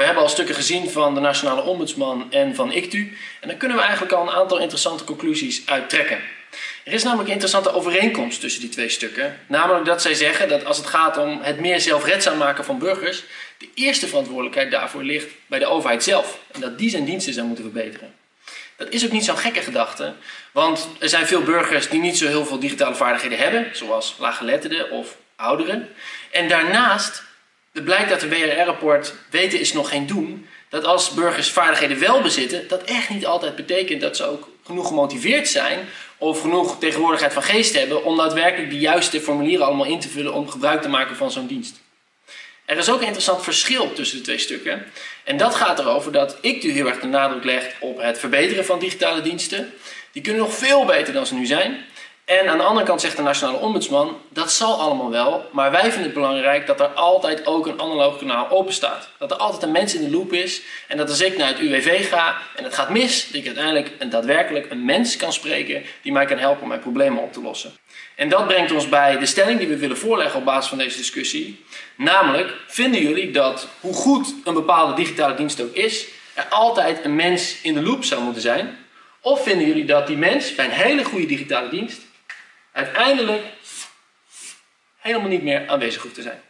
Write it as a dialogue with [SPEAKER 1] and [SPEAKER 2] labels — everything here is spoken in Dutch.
[SPEAKER 1] We hebben al stukken gezien van de Nationale Ombudsman en van ICTU. En daar kunnen we eigenlijk al een aantal interessante conclusies uit trekken. Er is namelijk een interessante overeenkomst tussen die twee stukken. Namelijk dat zij zeggen dat als het gaat om het meer zelfredzaam maken van burgers, de eerste verantwoordelijkheid daarvoor ligt bij de overheid zelf. En dat die zijn diensten zou moeten verbeteren. Dat is ook niet zo'n gekke gedachte, want er zijn veel burgers die niet zo heel veel digitale vaardigheden hebben, zoals laaggeletterden of ouderen. En daarnaast het blijkt dat de WRR-rapport weten is nog geen doen, dat als burgers vaardigheden wel bezitten, dat echt niet altijd betekent dat ze ook genoeg gemotiveerd zijn of genoeg tegenwoordigheid van geest hebben om daadwerkelijk de juiste formulieren allemaal in te vullen om gebruik te maken van zo'n dienst. Er is ook een interessant verschil tussen de twee stukken. En dat gaat erover dat ik nu heel erg de nadruk leg op het verbeteren van digitale diensten. Die kunnen nog veel beter dan ze nu zijn. En aan de andere kant zegt de Nationale Ombudsman, dat zal allemaal wel, maar wij vinden het belangrijk dat er altijd ook een analoog kanaal open staat. Dat er altijd een mens in de loop is en dat als ik naar het UWV ga en het gaat mis, dat ik uiteindelijk een, daadwerkelijk een mens kan spreken die mij kan helpen om mijn problemen op te lossen. En dat brengt ons bij de stelling die we willen voorleggen op basis van deze discussie. Namelijk, vinden jullie dat hoe goed een bepaalde digitale dienst ook is, er altijd een mens in de loop zou moeten zijn? Of vinden jullie dat die mens bij een hele goede digitale dienst uiteindelijk helemaal niet meer aanwezig hoeft te zijn.